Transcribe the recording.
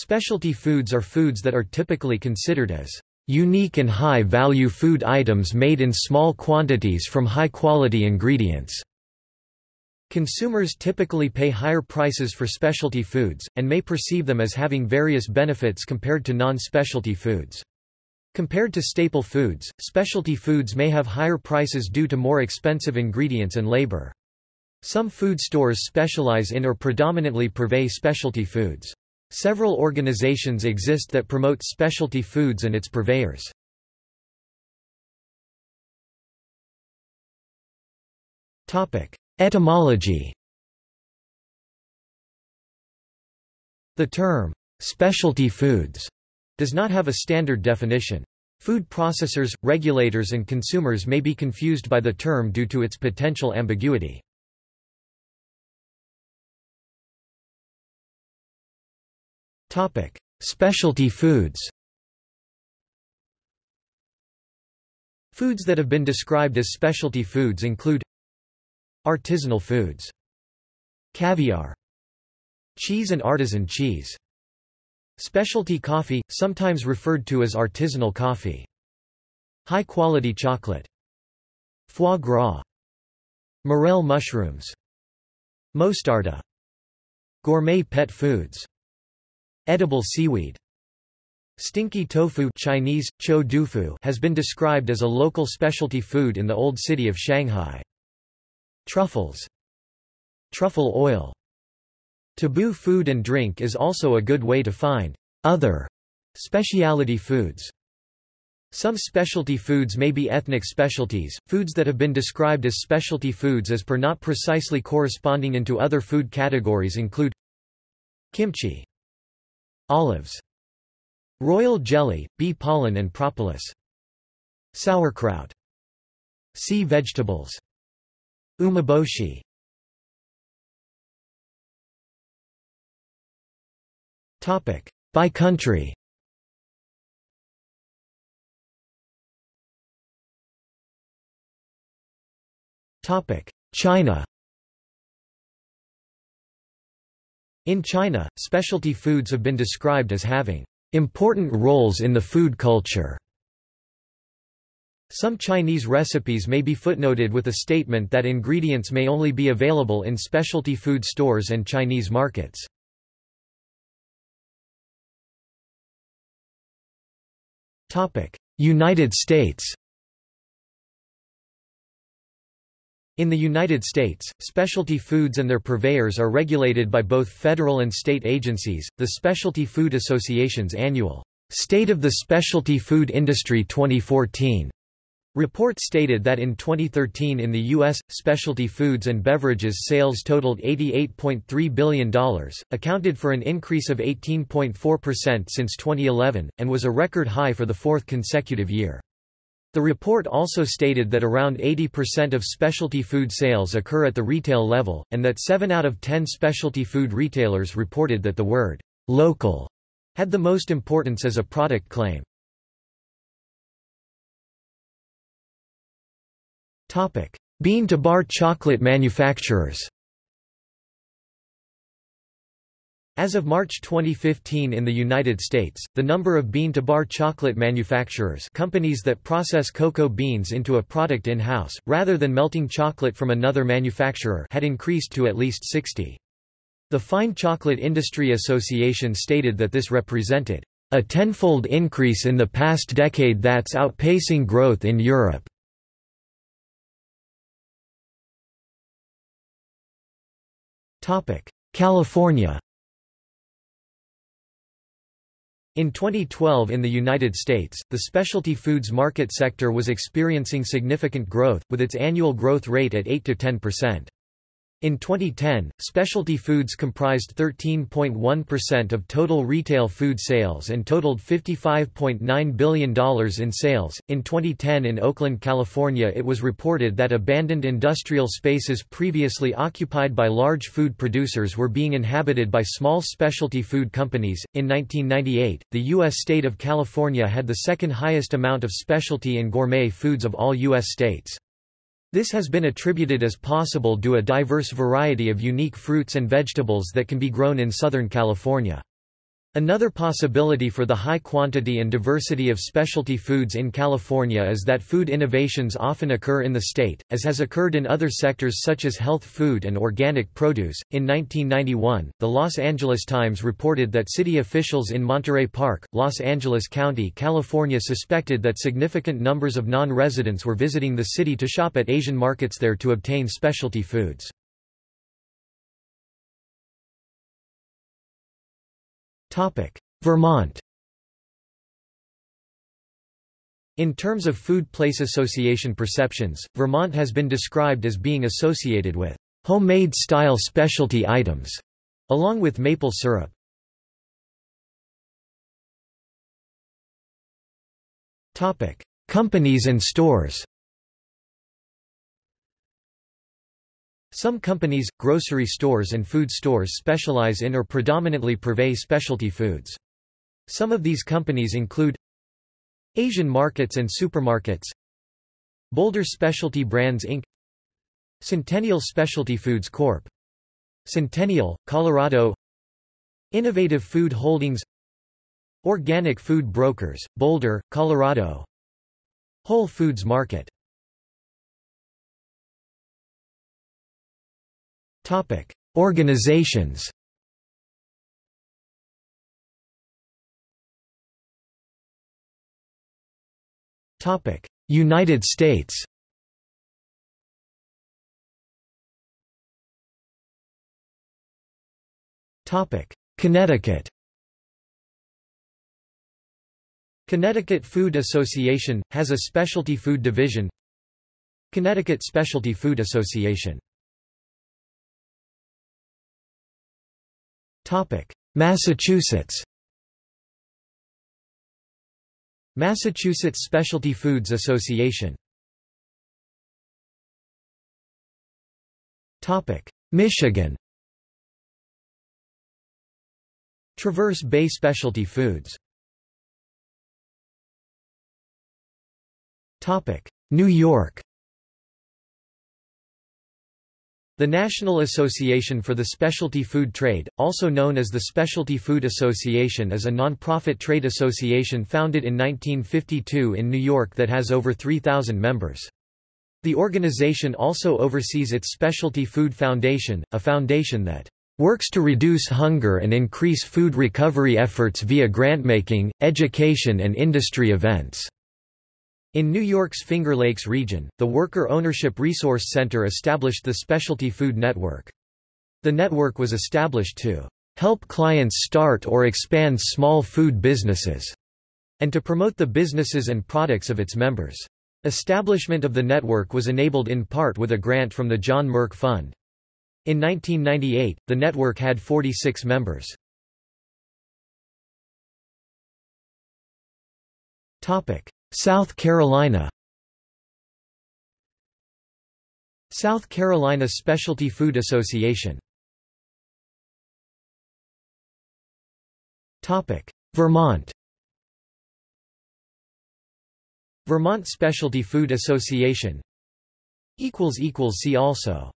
Specialty foods are foods that are typically considered as unique and high-value food items made in small quantities from high-quality ingredients. Consumers typically pay higher prices for specialty foods, and may perceive them as having various benefits compared to non-specialty foods. Compared to staple foods, specialty foods may have higher prices due to more expensive ingredients and labor. Some food stores specialize in or predominantly purvey specialty foods. Several organizations exist that promote specialty foods and its purveyors. Etymology The term, specialty foods, does not have a standard definition. Food processors, regulators and consumers may be confused by the term due to its potential ambiguity. Specialty foods. Foods that have been described as specialty foods include Artisanal foods Caviar Cheese and artisan cheese. Specialty coffee, sometimes referred to as artisanal coffee. High-quality chocolate. Foie gras. Morel mushrooms. Mostarda. Gourmet pet foods Edible seaweed Stinky tofu Chinese, cho dufu has been described as a local specialty food in the old city of Shanghai. Truffles. Truffle oil. Taboo food and drink is also a good way to find other specialty foods. Some specialty foods may be ethnic specialties, foods that have been described as specialty foods as per not precisely corresponding into other food categories include kimchi, olives, royal jelly, bee pollen and propolis, sauerkraut, sea vegetables, Umeboshi. Topic. By country. Topic. China In China, specialty foods have been described as having important roles in the food culture. Some Chinese recipes may be footnoted with a statement that ingredients may only be available in specialty food stores and Chinese markets. United States In the United States, specialty foods and their purveyors are regulated by both federal and state agencies. The Specialty Food Association's annual State of the Specialty Food Industry 2014 Report stated that in 2013 in the U.S., specialty foods and beverages sales totaled $88.3 billion, accounted for an increase of 18.4% since 2011, and was a record high for the fourth consecutive year. The report also stated that around 80% of specialty food sales occur at the retail level, and that 7 out of 10 specialty food retailers reported that the word local had the most importance as a product claim. Bean-to-bar chocolate manufacturers As of March 2015 in the United States, the number of bean-to-bar chocolate manufacturers companies that process cocoa beans into a product in-house, rather than melting chocolate from another manufacturer had increased to at least 60. The Fine Chocolate Industry Association stated that this represented a tenfold increase in the past decade that's outpacing growth in Europe. California In 2012 in the United States, the specialty foods market sector was experiencing significant growth, with its annual growth rate at 8–10%. In 2010, specialty foods comprised 13.1% of total retail food sales and totaled $55.9 billion in sales. In 2010 in Oakland, California, it was reported that abandoned industrial spaces previously occupied by large food producers were being inhabited by small specialty food companies. In 1998, the U.S. state of California had the second highest amount of specialty and gourmet foods of all U.S. states. This has been attributed as possible due a diverse variety of unique fruits and vegetables that can be grown in Southern California. Another possibility for the high quantity and diversity of specialty foods in California is that food innovations often occur in the state, as has occurred in other sectors such as health food and organic produce. In 1991, the Los Angeles Times reported that city officials in Monterey Park, Los Angeles County, California suspected that significant numbers of non residents were visiting the city to shop at Asian markets there to obtain specialty foods. Vermont. In terms of food place association perceptions, Vermont has been described as being associated with homemade style specialty items, along with maple syrup. Companies and stores Some companies, grocery stores and food stores specialize in or predominantly purvey specialty foods. Some of these companies include Asian Markets and Supermarkets Boulder Specialty Brands Inc. Centennial Specialty Foods Corp. Centennial, Colorado Innovative Food Holdings Organic Food Brokers, Boulder, Colorado Whole Foods Market Topic: Organizations. Topic: United States. Topic: Connecticut. Connecticut Food Association has a specialty food division. Connecticut Specialty Food Association Massachusetts Massachusetts Specialty Foods Association Michigan Traverse Bay Specialty Foods New York The National Association for the Specialty Food Trade, also known as the Specialty Food Association is a non-profit trade association founded in 1952 in New York that has over 3,000 members. The organization also oversees its Specialty Food Foundation, a foundation that works to reduce hunger and increase food recovery efforts via grantmaking, education and industry events. In New York's Finger Lakes region, the Worker Ownership Resource Center established the Specialty Food Network. The network was established to help clients start or expand small food businesses, and to promote the businesses and products of its members. Establishment of the network was enabled in part with a grant from the John Merck Fund. In 1998, the network had 46 members. Topic: South Carolina South Carolina Specialty Food Association. Vermont Vermont Specialty Food Association See also